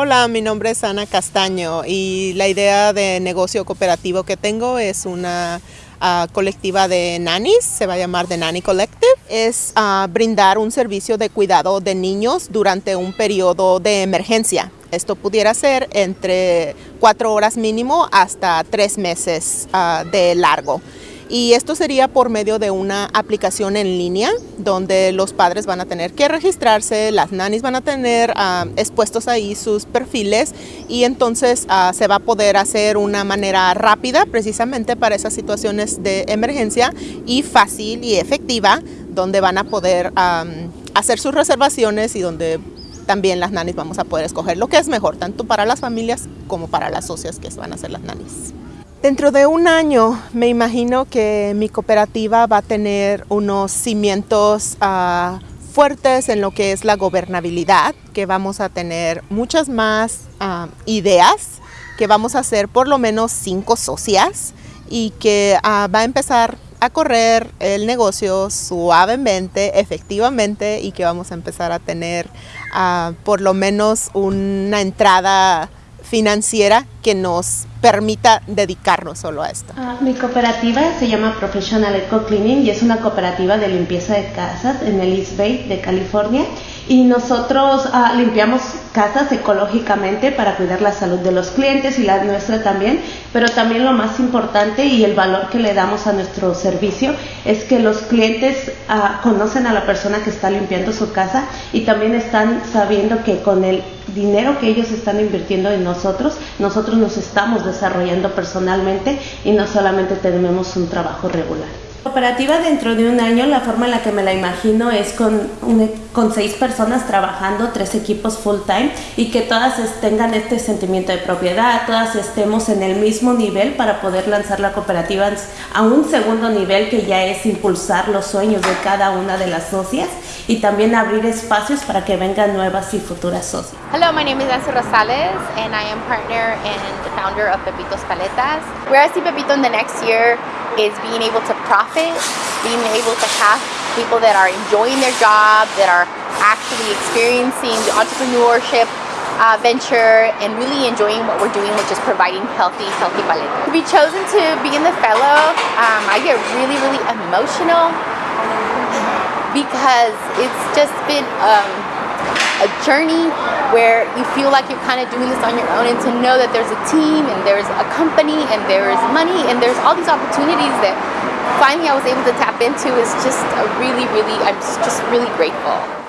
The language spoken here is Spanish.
Hola, mi nombre es Ana Castaño y la idea de negocio cooperativo que tengo es una uh, colectiva de nannies, se va a llamar The Nanny Collective. Es uh, brindar un servicio de cuidado de niños durante un periodo de emergencia. Esto pudiera ser entre cuatro horas mínimo hasta tres meses uh, de largo. Y esto sería por medio de una aplicación en línea donde los padres van a tener que registrarse, las nannies van a tener uh, expuestos ahí sus perfiles y entonces uh, se va a poder hacer una manera rápida precisamente para esas situaciones de emergencia y fácil y efectiva donde van a poder hacer sus reservaciones y donde también las nannies vamos a poder escoger lo que es mejor, tanto para las familias como para las socias que van a ser las nannies. Dentro de un año me imagino que mi cooperativa va a tener unos cimientos uh, fuertes en lo que es la gobernabilidad, que vamos a tener muchas más uh, ideas, que vamos a ser por lo menos cinco socias y que uh, va a empezar a correr el negocio suavemente, efectivamente, y que vamos a empezar a tener por lo menos una entrada financiera que nos permita dedicarnos solo a esto. Uh, mi cooperativa se llama Professional Eco Cleaning y es una cooperativa de limpieza de casas en el East Bay de California y nosotros uh, limpiamos casas ecológicamente para cuidar la salud de los clientes y la nuestra también, pero también lo más importante y el valor que le damos a nuestro servicio es que los clientes uh, conocen a la persona que está limpiando su casa y también están sabiendo que con el dinero que ellos están invirtiendo en nosotros, nosotros nos estamos desarrollando personalmente y no solamente tenemos un trabajo regular. Cooperativa dentro de un año, la forma en la que me la imagino es con, un, con seis personas trabajando, tres equipos full time y que todas tengan este sentimiento de propiedad, todas estemos en el mismo nivel para poder lanzar la cooperativa a un segundo nivel que ya es impulsar los sueños de cada una de las socias y también abrir espacios para que vengan nuevas y futuras socias. Hello, my name is Nancy Rosales and I am partner and founder of Pepitos Paletas. I see Pepito in the next year is being able to profit, being able to have people that are enjoying their job, that are actually experiencing the entrepreneurship uh, venture and really enjoying what we're doing, which is providing healthy, healthy paletas. To be chosen to be in the fellow, um, I get really, really emotional because it's just been um, a journey where you feel like you're kind of doing this on your own and to know that there's a team and there's a company and there's money and there's all these opportunities that finally I was able to tap into is just a really, really, I'm just really grateful.